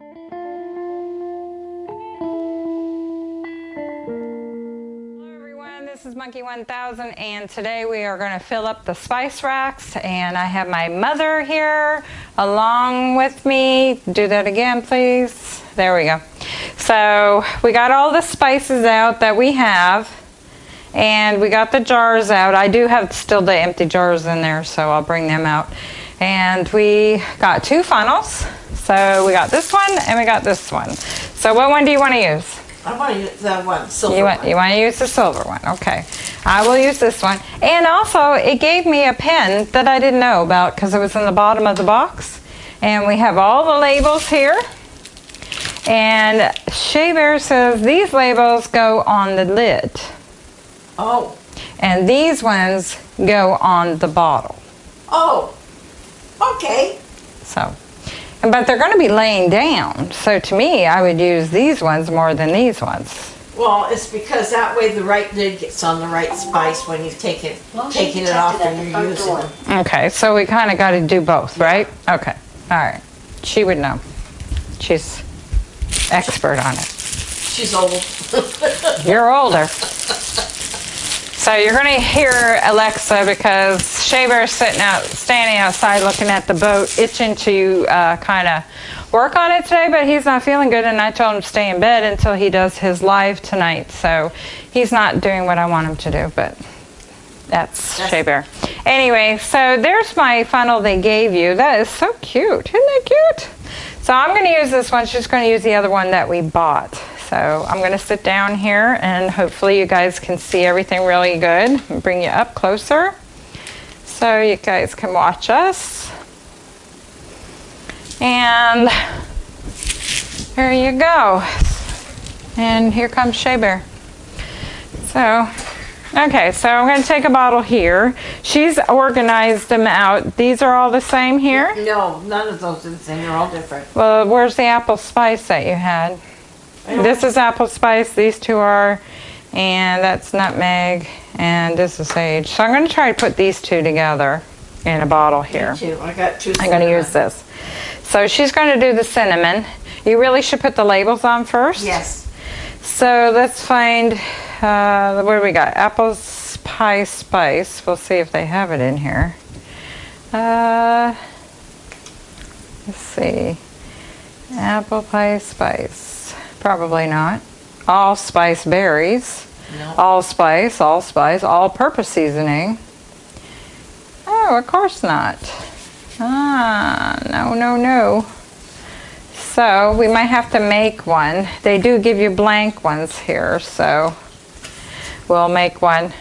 Hello everyone, this is Monkey 1000 and today we are going to fill up the spice racks and I have my mother here along with me. Do that again please. There we go. So we got all the spices out that we have and we got the jars out. I do have still the empty jars in there so I'll bring them out. And we got two funnels. So we got this one and we got this one. So what one do you want to use? I want to use that one, silver You want, one. you want to use the silver one, okay. I will use this one. And also, it gave me a pen that I didn't know about because it was in the bottom of the box. And we have all the labels here. And Shea Bear says these labels go on the lid. Oh, And these ones go on the bottle. oh, okay. So, but they're going to be laying down. So to me, I would use these ones more than these ones. Well, it's because that way the right lid gets on the right spice when you take it, Well, taking it off it and you're front using door. it. Okay, so we kind of got to do both, right? Okay, all right. She would know. She's expert on it. She's old. You're older. So you're going to hear Alexa because Shea Bear's sitting out, standing outside looking at the boat, itching to uh, kind of work on it today, but he's not feeling good, and I told him to stay in bed until he does his live tonight. So he's not doing what I want him to do, but that's That's- Shea Bear. Anyway, so there's my funnel they gave you. That is so cute. Isn't that cute? So I'm going to use this one. She's going to use the other one that we bought. So I'm going to sit down here and hopefully you guys can see everything really good. Bring you up closer so you guys can watch us. And there you go. And here comes Shea Bear. So, okay, so I'm going to take a bottle here. She's organized them out. These are all the same here? No, none of those are the same. They're all different. Well, where's the apple spice that you had? This is apple spice, these two are, and that's nutmeg, and this is sage. So I'm going to try to put these two together in a bottle here. I got two. I'm going to use this. So she's going to do the cinnamon. You really should put the labels on first. Yes. So let's find, uh, what do we got? Apple pie spice. We'll see if they have it in here. Uh, let's see. Apple pie spice. Probably not. Allspice berries. No. Allspice, allspice, all-purpose seasoning. Oh, of course not. Ah, no, no, no. So we might have to make one. They do give you blank ones here, so we'll make one.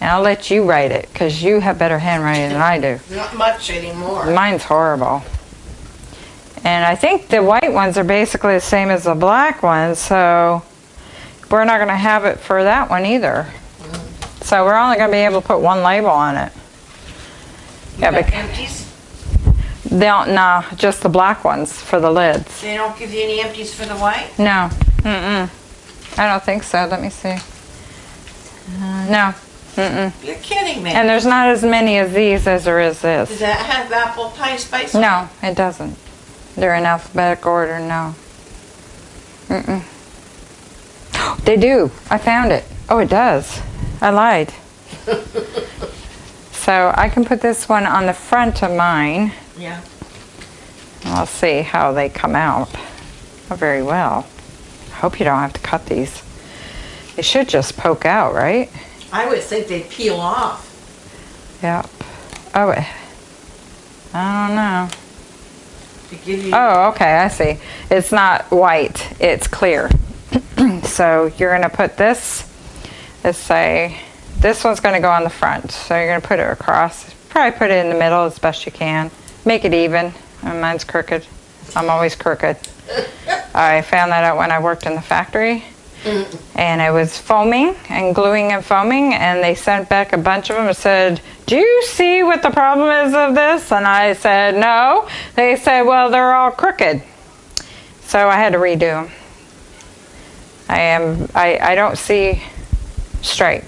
And I'll let you write it because you have better handwriting than I do. Not much anymore. Mine's horrible. And I think the white ones are basically the same as the black ones, so we're not going to have it for that one either. So we're only going to be able to put one label on it. Yeah, You got bec- empties? they don't, no, just the black ones for the lids. They don't give you any empties for the white? No, mm-mm. I don't think so. Let me see. Uh, no, mm-mm. You're kidding me. And there's not as many of these as there is this. Does that have apple pie spice? No, it doesn't. They're in alphabetic order, no. Mm-mm. They do. I found it. Oh, it does. I lied. so I can put this one on the front of mine. Yeah. I'll see how they come out. Oh, very well. I hope you don't have to cut these. They should just poke out, right? I would think they'd peel off. Yep. Oh, I don't know. To give you. Oh, okay, I see. It's not white, it's clear. so you're gonna put this, let's say, this one's gonna go on the front. So you're gonna put it across, probably put it in the middle as best you can. Make it even. Uh, Mine's crooked. I'm always crooked. I found that out when I worked in the factory. And it was foaming and gluing and foaming, and they sent back a bunch of them and said, Do you see what the problem is of this? And I said, No. They said, Well, they're all crooked. So I had to redo them. I am, I, I don't see straight.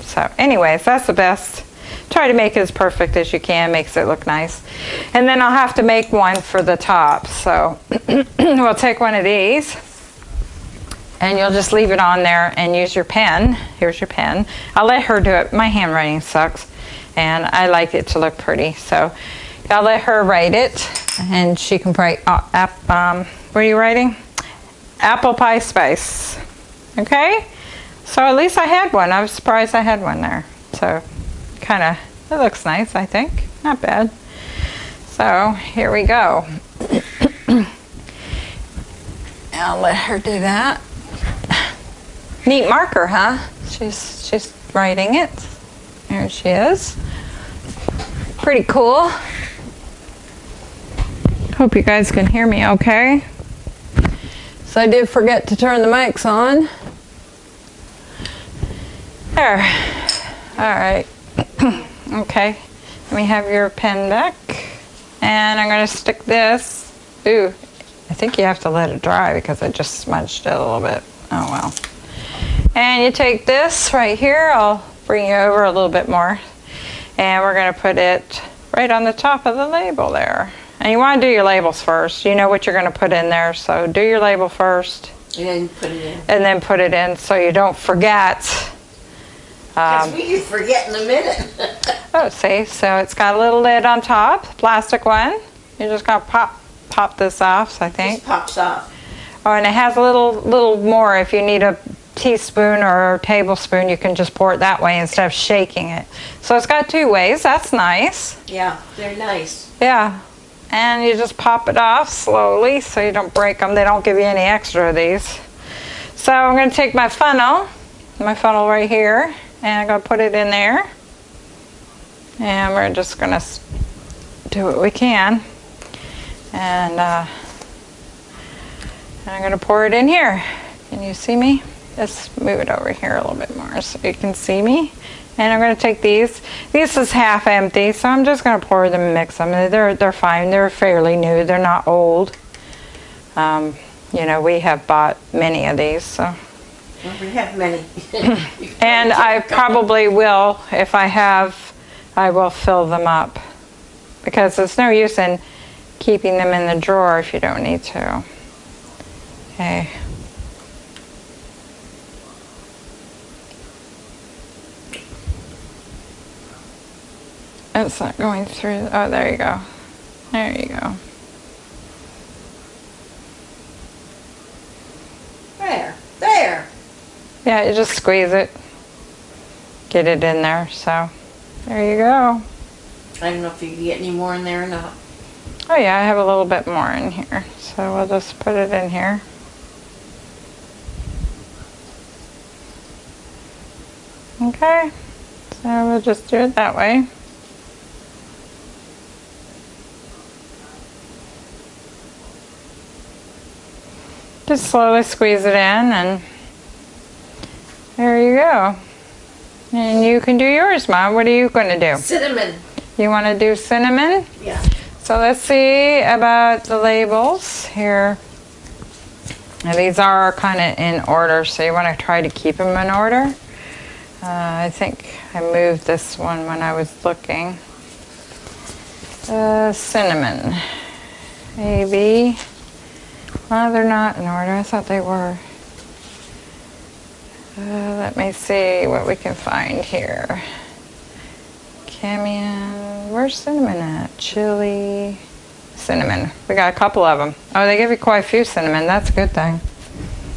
So, anyways, that's the best try to make it as perfect as you can, makes it look nice. And then I'll have to make one for the top. So we'll take one of these and you'll just leave it on there and use your pen. Here's your pen. I'll let her do it. My handwriting sucks and I like it to look pretty. So I'll let her write it and she can write, uh, ap- um, what are you writing? Apple pie spice. Okay? So at least I had one. I was surprised I had one there. So kind of, it looks nice, I think. Not bad. So here we go. I'll let her do that. Neat marker, huh? She's she's writing it. There she is. Pretty cool. Hope you guys can hear me okay. So I did forget to turn the mics on. There. All right. okay. Let me have your pen back. And I'm going to stick this. Ooh, I think you have to let it dry because I just smudged it a little bit. Oh well. And you take this right here. I'll bring you over a little bit more. And we're going to put it right on the top of the label there. And you want to do your labels first. You know what you're going to put in there. So do your label first And then put it in. and then put it in so you don't forget. Because Um, we could forget in a minute. oh, see, so it's got a little lid on top, plastic one. You're just gonna pop pop this off, I think. Just pops off. Oh, and it has a little little more. If you need a teaspoon or tablespoon, you can just pour it that way instead of shaking it. So it's got two ways. That's nice. Yeah, they're nice. Yeah. And you just pop it off slowly so you don't break them. They don't give you any extra of these. So I'm going to take my funnel, my funnel right here, and I'm going to put it in there. And we're just going to do what we can. And uh, I'm going to pour it in here. Can you see me? Just move it over here a little bit more so you can see me. And I'm going to take these. This is half empty, so I'm just going to pour them and mix them. They're, they're fine. They're fairly new. They're not old. Um, you know, we have bought many of these, so. Well, We have many. And I probably will, if I have, I will fill them up. Because it's no use in keeping them in the drawer if you don't need to. Okay. It's not going through, oh, there you go. There you go. There, there. Yeah, you just squeeze it. Get it in there, so there you go. I don't know if you can get any more in there or not. Oh yeah, I have a little bit more in here. So we'll just put it in here. Okay, so we'll just do it that way. Just slowly squeeze it in and there you go. And you can do yours, Mom. What are you going to do? Cinnamon. You want to do cinnamon? Yeah. So let's see about the labels here. Now these are kind of in order, so you want to try to keep them in order. Uh, I think I moved this one when I was looking. Uh, cinnamon. Maybe. Well, they're not in order. I thought they were. Uh, let me see what we can find here. Cayenne. Where's cinnamon at? Chili. Cinnamon. We got a couple of them. Oh, they give you quite a few cinnamon. That's a good thing.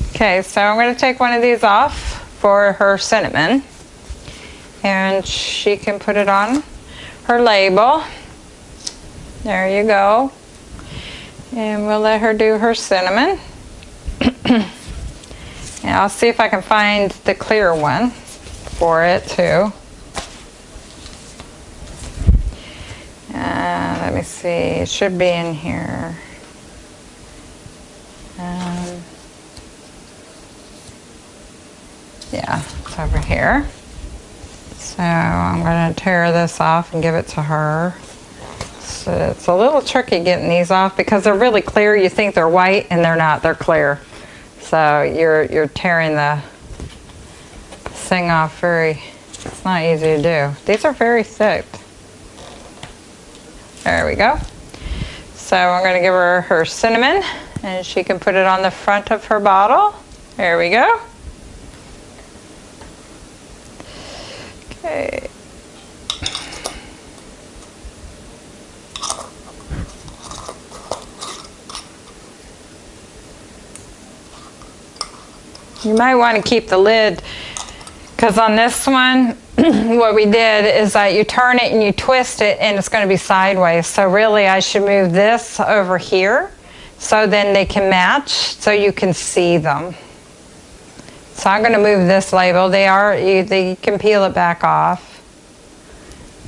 Okay, so I'm going to take one of these off for her cinnamon. And she can put it on her label. There you go. And we'll let her do her cinnamon. and I'll see if I can find the clear one for it too. Uh, let me see. It should be in here. Um, yeah, it's over here. So I'm going to tear this off and give it to her. It's a little tricky getting these off because they're really clear. You think they're white and they're not. They're clear. So you're you're tearing the thing off very It's not easy to do. These are very thick. There we go. So I'm going to give her her cinnamon and she can put it on the front of her bottle. There we go. Okay. You might want to keep the lid because on this one, what we did is that you turn it and you twist it and it's going to be sideways. So really I should move this over here so then they can match so you can see them. So I'm going to move this label. They are, you, they can peel it back off.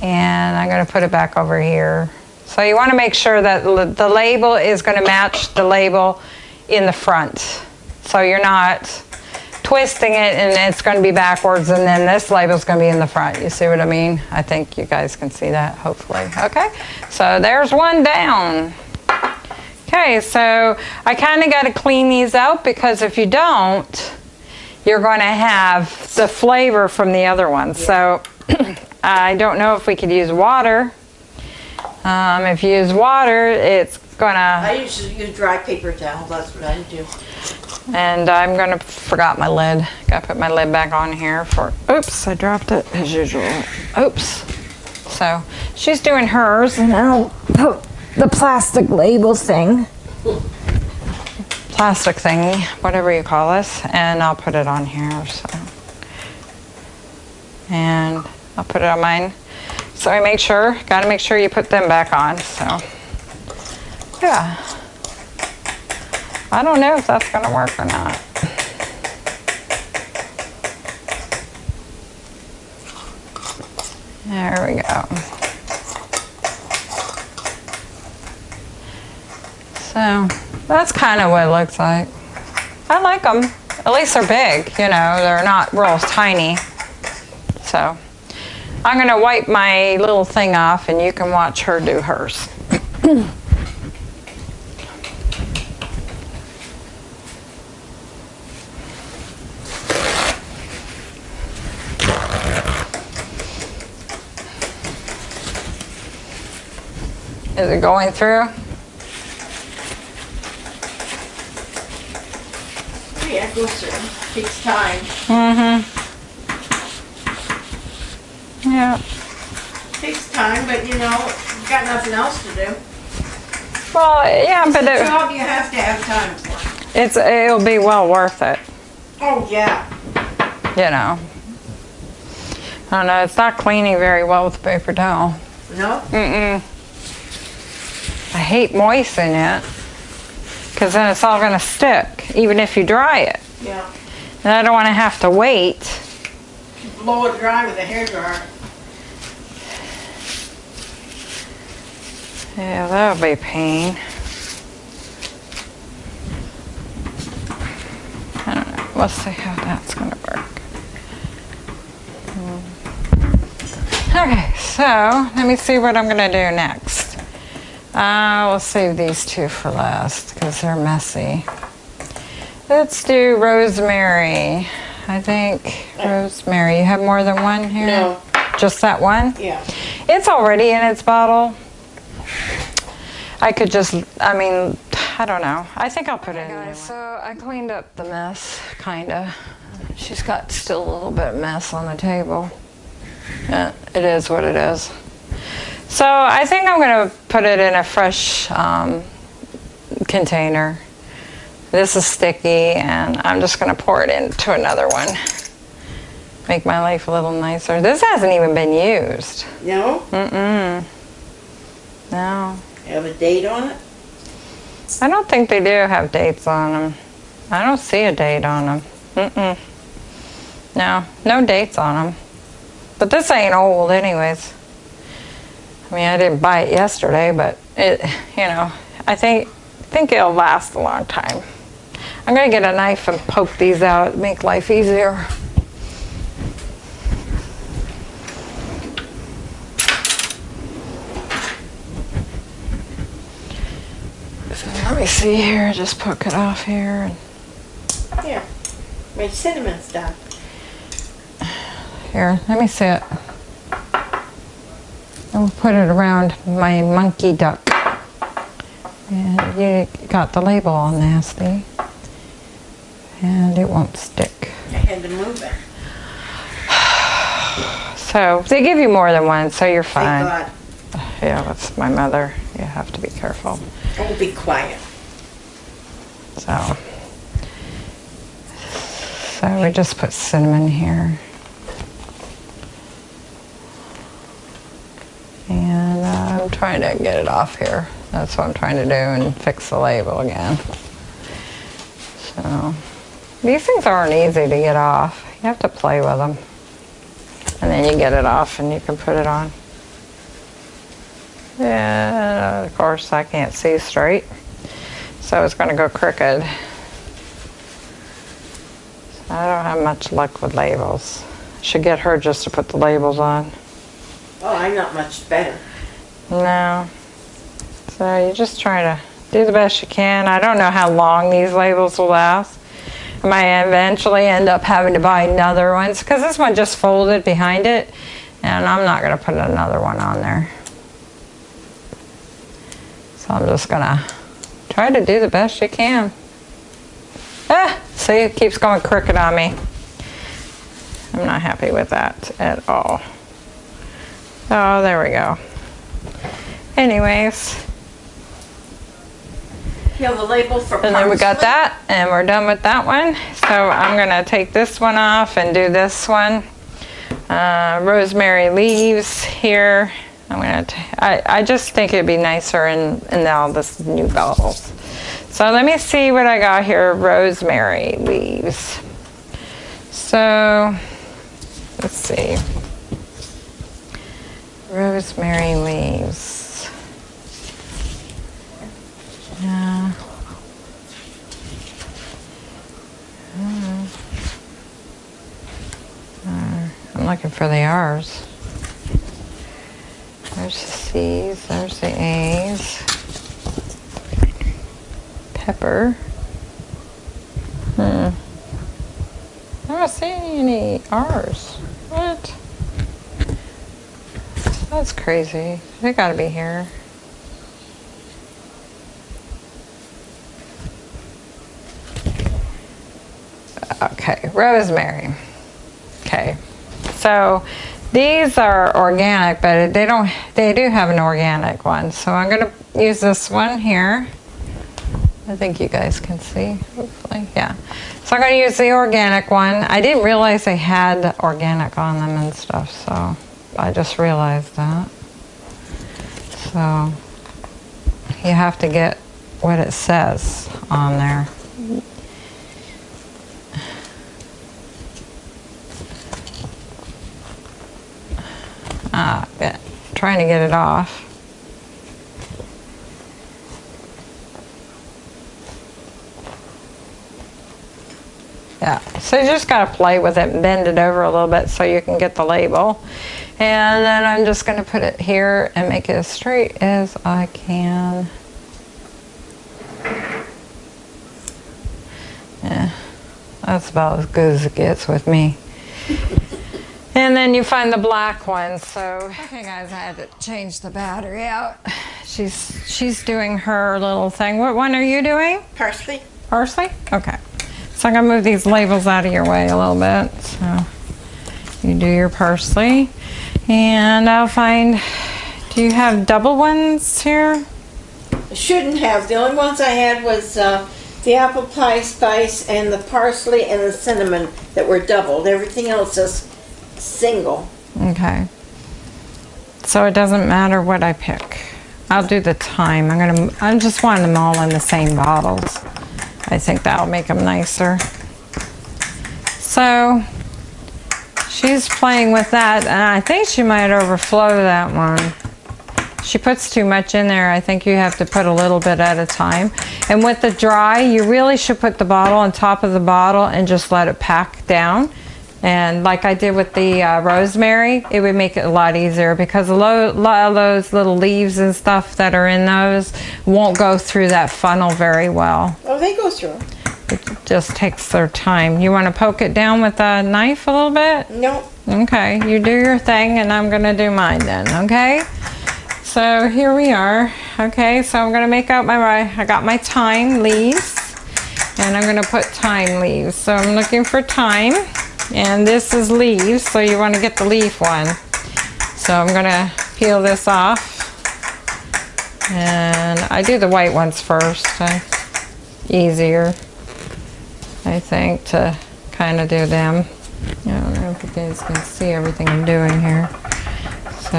And I'm going to put it back over here. So you want to make sure that the label is going to match the label in the front. So you're not twisting it and it's going to be backwards and then this label is going to be in the front. You see what I mean? I think you guys can see that hopefully. Okay, so there's one down. Okay, so I kind of got to clean these out because if you don't, you're going to have the flavor from the other one. So I don't know if we could use water. Um, if you use water, it's going to I usually use dry paper towels. that's what I do. And I'm gonna forgot my lid. Gotta put my lid back on here for. Oops, I dropped it as usual. Oops. So she's doing hers, and I'll put the plastic label thing, plastic thingy, whatever you call this, and I'll put it on here. So, and I'll put it on mine. So I make sure, gotta make sure you put them back on. So, yeah. I don't know if that's gonna work or not. There we go. So that's kind of what it looks like. I like them. At least they're big, you know, they're not real tiny. So I'm gonna wipe my little thing off and you can watch her do hers. Is it going through? Yeah, it goes through, takes time, Mm-hmm. Yeah. takes time, but you know, you've got nothing else to do. Well, yeah, but It's a it, job you have to have time for. it's it'll be well worth it. Oh, yeah. You know. I don't know. It's not cleaning very well with paper towel. No? Mm-mm. I hate moistening it because then it's all gonna stick, even if you dry it. Yeah. And I don't want to have to wait. Blow it dry with a hairdryer. Yeah, that'll be a pain. I don't know. Let's see how that's gonna work. Hmm. Okay, so let me see what I'm gonna do next. Uh, we'll save these two for last because they're messy. Let's do rosemary. I think rosemary. You have more than one here? No. Just that one? Yeah. It's already in its bottle. I could just, I mean, I don't know. I think I'll put it in. Guys, so I cleaned up the mess, kinda. She's got still a little bit of mess on the table. Yeah, it is what it is. So I think I'm gonna put it in a fresh um, container. This is sticky and I'm just gonna pour it into another one. Make my life a little nicer. This hasn't even been used. No? Mm-mm. No. Have a date on it? I don't think they do have dates on them. I don't see a date on them. Mm-mm. No, no dates on them. But this ain't old anyways. I mean, I didn't buy it yesterday, but it, you know, I think, think it'll last a long time. I'm gonna get a knife and poke these out, make life easier. So let me see here, just poke it off here. Here. My cinnamon's done. Here, let me see it. I'll put it around my monkey duck. And you got the label all nasty. And it won't stick. I had to move it. So they give you more than one, so you're fine. God. Yeah, that's my mother. You have to be careful. Oh, be quiet. So, so we just put cinnamon here. And uh, I'm trying to get it off here. That's what I'm trying to do and fix the label again. So, these things aren't easy to get off. You have to play with them. And then you get it off and you can put it on. Yeah, uh, of course I can't see straight. So it's going to go crooked. So I don't have much luck with labels. Should get her just to put the labels on. Oh, I'm not much better. No. So you just try to do the best you can. I don't know how long these labels will last. I might eventually end up having to buy another ones because this one just folded behind it and I'm not going to put another one on there. So I'm just going to try to do the best you can. Ah, see, it keeps going crooked on me. I'm not happy with that at all. Oh, there we go. Anyways, You have a label for and then we got that, and we're done with that one. So I'm gonna take this one off and do this one. Uh, rosemary leaves here. I'm gonna. I just think it'd be nicer in in all this new bottles. So let me see what I got here. Rosemary leaves. So let's see. Rosemary leaves. Yeah. Hmm. Uh, I'm looking for the R's. There's the C's, there's the A's. Pepper. Hmm. I don't see any R's. What? That's crazy. They gotta be here. Okay, rosemary. Okay, so these are organic, but they don't. They do have an organic one, so I'm gonna use this one here. I think you guys can see, hopefully, yeah. So I'm gonna use the organic one. I didn't realize they had organic on them and stuff, so I just realized that. So you have to get what it says on there. Ah, yeah, trying to get it off. Yeah, so you just gotta play with it and bend it over a little bit so you can get the label. And then I'm just gonna put it here and make it as straight as I can. Yeah, that's about as good as it gets with me. And then you find the black one. So, okay, guys, I had to change the battery out. She's she's doing her little thing. What one are you doing? Parsley? Parsley? Okay. So I'm gonna move these labels out of your way a little bit. So you do your parsley, and I'll find. Do you have double ones here? I shouldn't have. The only ones I had was uh, the apple pie spice and the parsley and the cinnamon that were doubled. Everything else is single. Okay. So it doesn't matter what I pick. I'll do the time. I'm gonna. I just want them all in the same bottles. I think that'll make them nicer. So she's playing with that, and I think she might overflow that one. She puts too much in there. I think you have to put a little bit at a time. And with the dry, you really should put the bottle on top of the bottle and just let it pack down. And like I did with the uh, rosemary, it would make it a lot easier because a lot of those little leaves and stuff that are in those won't go through that funnel very well. Oh, they go through. It just takes their time. You want to poke it down with a knife a little bit? Nope. Okay, you do your thing and I'm gonna do mine then, okay? So here we are. Okay, so I'm gonna make out my, I got my thyme leaves and I'm gonna put thyme leaves. So I'm looking for thyme and this is leaves, so you wanna get the leaf one. So I'm gonna peel this off and I do the white ones first. Easier, I think, to kind of do them. I don't know if you guys can see everything I'm doing here. So,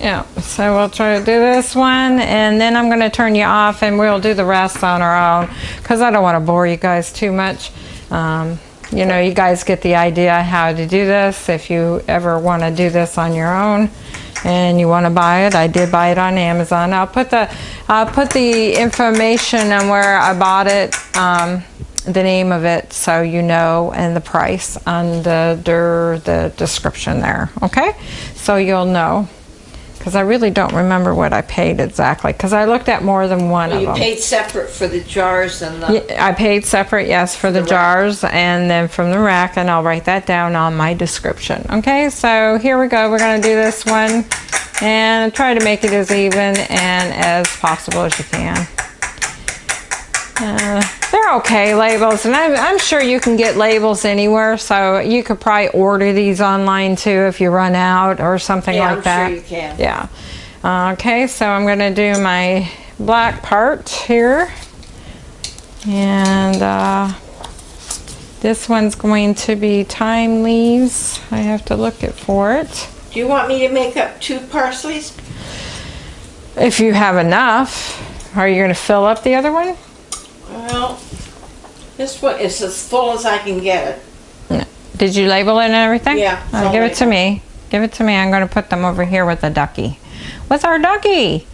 yeah, so we'll try to do this one and then I'm going to turn you off and we'll do the rest on our own because I don't want to bore you guys too much. Um, you know, you guys get the idea how to do this if you ever want to do this on your own and you want to buy it. I did buy it on Amazon. I'll put the I'll put the information on where I bought it. Um, the name of it so you know and the price under the description there okay so you'll know because I really don't remember what I paid exactly because I looked at more than one of them. You them. paid separate for the jars and the, Yeah, I paid separate yes for the, the jars and then from the rack and I'll write that down on my description okay? So here we go we're gonna do this one and try to make it as even and as possible as you can. Uh, they're okay labels and I'm, I'm sure you can get labels anywhere so you could probably order these online too if you run out or something yeah, like I'm that. sure you can. yeah. Uh, okay so I'm gonna do my black part here and uh, this one's going to be thyme leaves. I have to look it for it. Do you want me to make up two parsleys? if you have enough are you gonna fill up the other one Well, this one is as full as I can get it. Did you label it and everything? Yeah, all give it to me. Give it to me. I'm going to put them over here with the ducky. With our ducky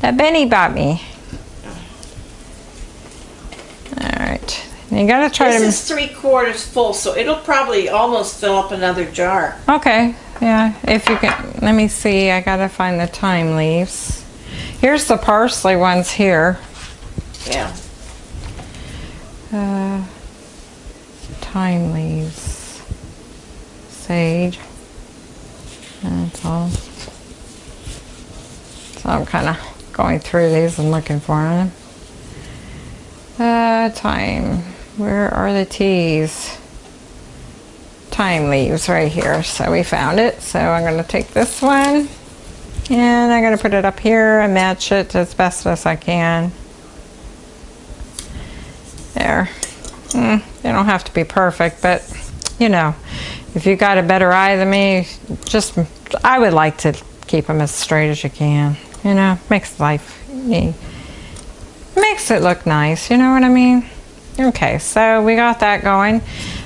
that Benny bought me. All right. You got to try This to. is three quarters full, so it'll probably almost fill up another jar. Okay. Yeah. If you can. Let me see. I got to find the thyme leaves. Here's the parsley ones here. Yeah. Uh, thyme leaves. Sage. That's all. So I'm kind of going through these and looking for them. Uh, thyme. Where are the teas? Thyme leaves right here. So we found it. So I'm going to take this one and I'm going to put it up here and match it as best as I can. There. Mm, they don't have to be perfect, but you know, if you got a better eye than me, just I would like to keep them as straight as you can. You know, makes life makes it look nice. You know what I mean? Okay, so we got that going.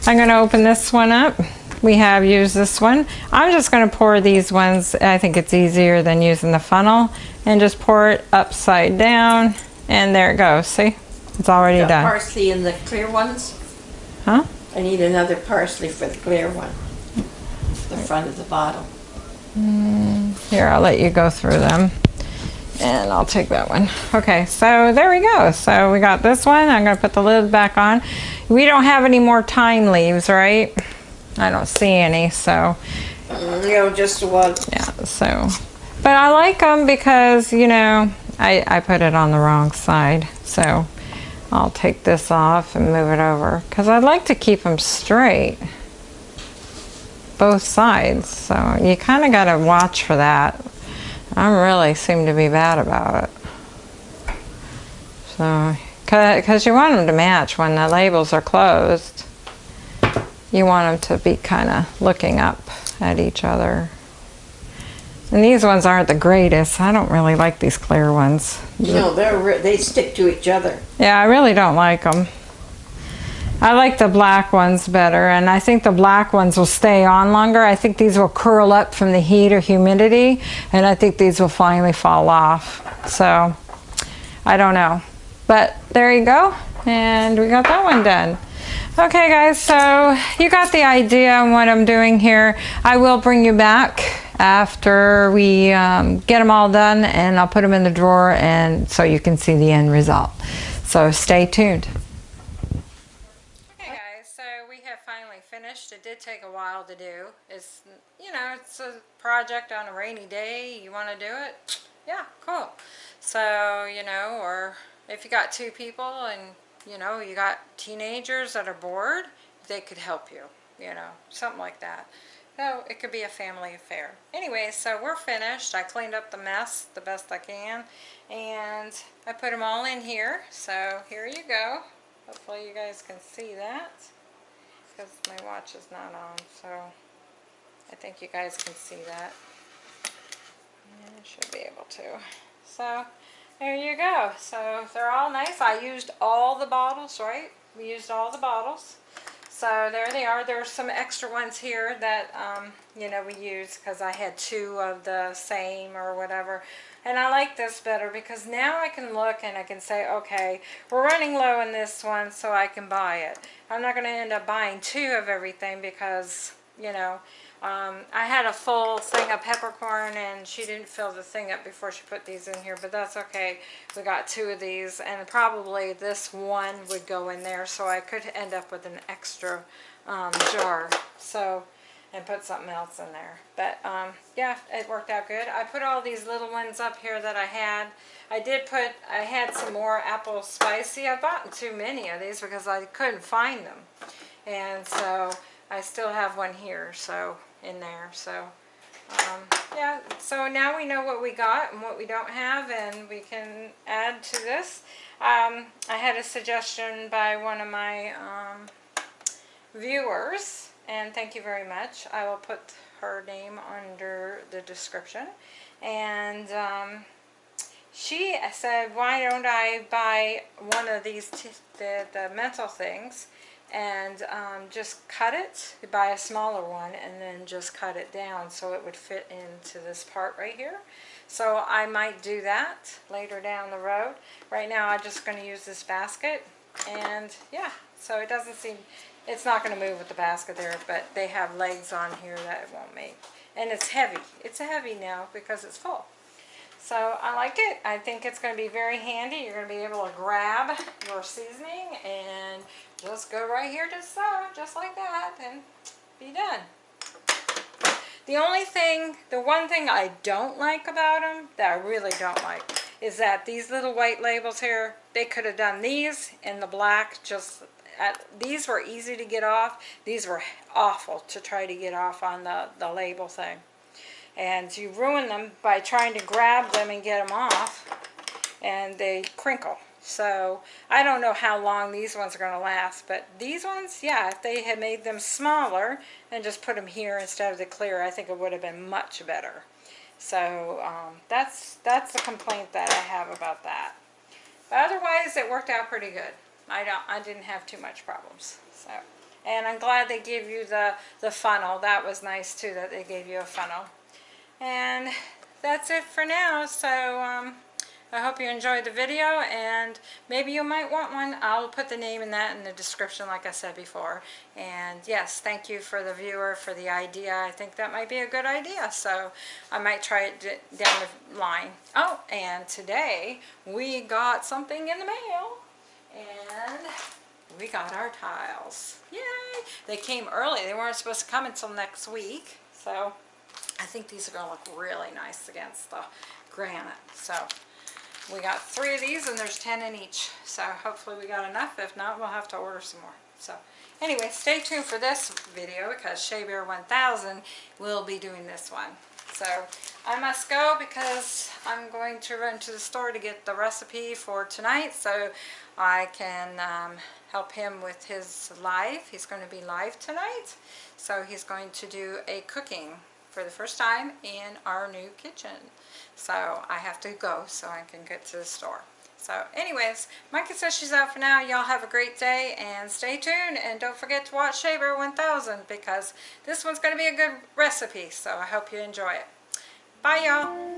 I'm going to open this one up. We have used this one. I'm just going to pour these ones. I think it's easier than using the funnel and just pour it upside down and there it goes. See? It's already Got done. parsley in the clear ones. Huh? I need another parsley for the clear one. The front of the bottle. Here, I'll let you go through them. And I'll take that one. Okay, so there we go. So we got this one. I'm going to put the lid back on. We don't have any more thyme leaves, right? I don't see any, so Mm, You know, just one. yeah, so. But I like them because, you know, I, I put it on the wrong side. So I'll take this off and move it over because I'd like to keep them straight. Both sides. So you kind of got to watch for that. I really seem to be bad about it. So, because you want them to match when the labels are closed. You want them to be kind of looking up at each other. And these ones aren't the greatest. I don't really like these clear ones. No, they're re- they stick to each other. Yeah, I really don't like them. I like the black ones better, and I think the black ones will stay on longer. I think these will curl up from the heat or humidity, and I think these will finally fall off. So, I don't know. But there you go, and we got that one done. Okay guys, so you got the idea on what I'm doing here. I will bring you back after we um, get them all done and I'll put them in the drawer and so you can see the end result. So stay tuned. Okay guys, so we have finally finished. It did take a while to do. It's, you know, it's a project on a rainy day. You want to do it? Yeah, cool. So, you know, or if you got two people and you know, you got teenagers that are bored, they could help you, you know, something like that. So it could be a family affair. Anyway, so we're finished. I cleaned up the mess the best I can. And I put them all in here. So here you go. Hopefully you guys can see that. Because my watch is not on. So I think you guys can see that. I should be able to. So there you go. So they're all nice. I used all the bottles, right? We used all the bottles. So there they are. There's some extra ones here that, um, you know, we use because I had two of the same or whatever. And I like this better because now I can look and I can say, okay, we're running low in this one so I can buy it. I'm not going to end up buying two of everything because, you know, um, I had a full thing of peppercorn and she didn't fill the thing up before she put these in here, but that's okay. We got two of these and probably this one would go in there so I could end up with an extra um, jar. So, and put something else in there. But um, yeah, it worked out good. I put all these little ones up here that I had. I did put, I had some more apple spicy. I bought too many of these because I couldn't find them. And so I still have one here. So in there. So um, yeah, so now we know what we got and what we don't have and we can add to this. Um, I had a suggestion by one of my um, viewers and thank you very much. I will put her name under the description and um, she said why don't I buy one of these the, the mental things and um, just cut it, buy a smaller one and then just cut it down so it would fit into this part right here. So I might do that later down the road. Right now I'm just going to use this basket and yeah, so it doesn't seem, it's not going to move with the basket there, but they have legs on here that it won't make. And it's heavy. It's heavy now because it's full. So I like it. I think it's going to be very handy. You're going to be able to grab your seasoning and just go right here to stove, just like that, and be done. The only thing, the one thing I don't like about them, that I really don't like, is that these little white labels here, they could have done these in the black, just, at, these were easy to get off. These were awful to try to get off on the, the label thing. And you ruin them by trying to grab them and get them off, and they crinkle. So I don't know how long these ones are going to last, but these ones, yeah, if they had made them smaller and just put them here instead of the clear, I think it would have been much better. So um, that's that's the complaint that I have about that. But otherwise, it worked out pretty good. I don't, I didn't have too much problems. So, and I'm glad they gave you the the funnel. That was nice too that they gave you a funnel. And that's it for now. So. Um, I hope you enjoyed the video and maybe you might want one. I'll put the name in that in the description like I said before. And yes, thank you for the viewer for the idea. I think that might be a good idea. So I might try it down the line. Oh, and today we got something in the mail and we got our tiles. Yay! They came early. They weren't supposed to come until next week. So I think these are going to look really nice against the granite. So we got three of these and there's 10 in each. So hopefully we got enough. If not, we'll have to order some more. So anyway, stay tuned for this video because Shea Bear 1000 will be doing this one. So I must go because I'm going to run to the store to get the recipe for tonight so I can um, help him with his live. He's going to be live tonight. So he's going to do a cooking for the first time in our new kitchen. So I have to go so I can get to the store. So anyways, Micah says she's out for now. Y'all have a great day and stay tuned. And don't forget to watch Shea Bear 1000 because this one's going to be a good recipe. So I hope you enjoy it. Bye y'all.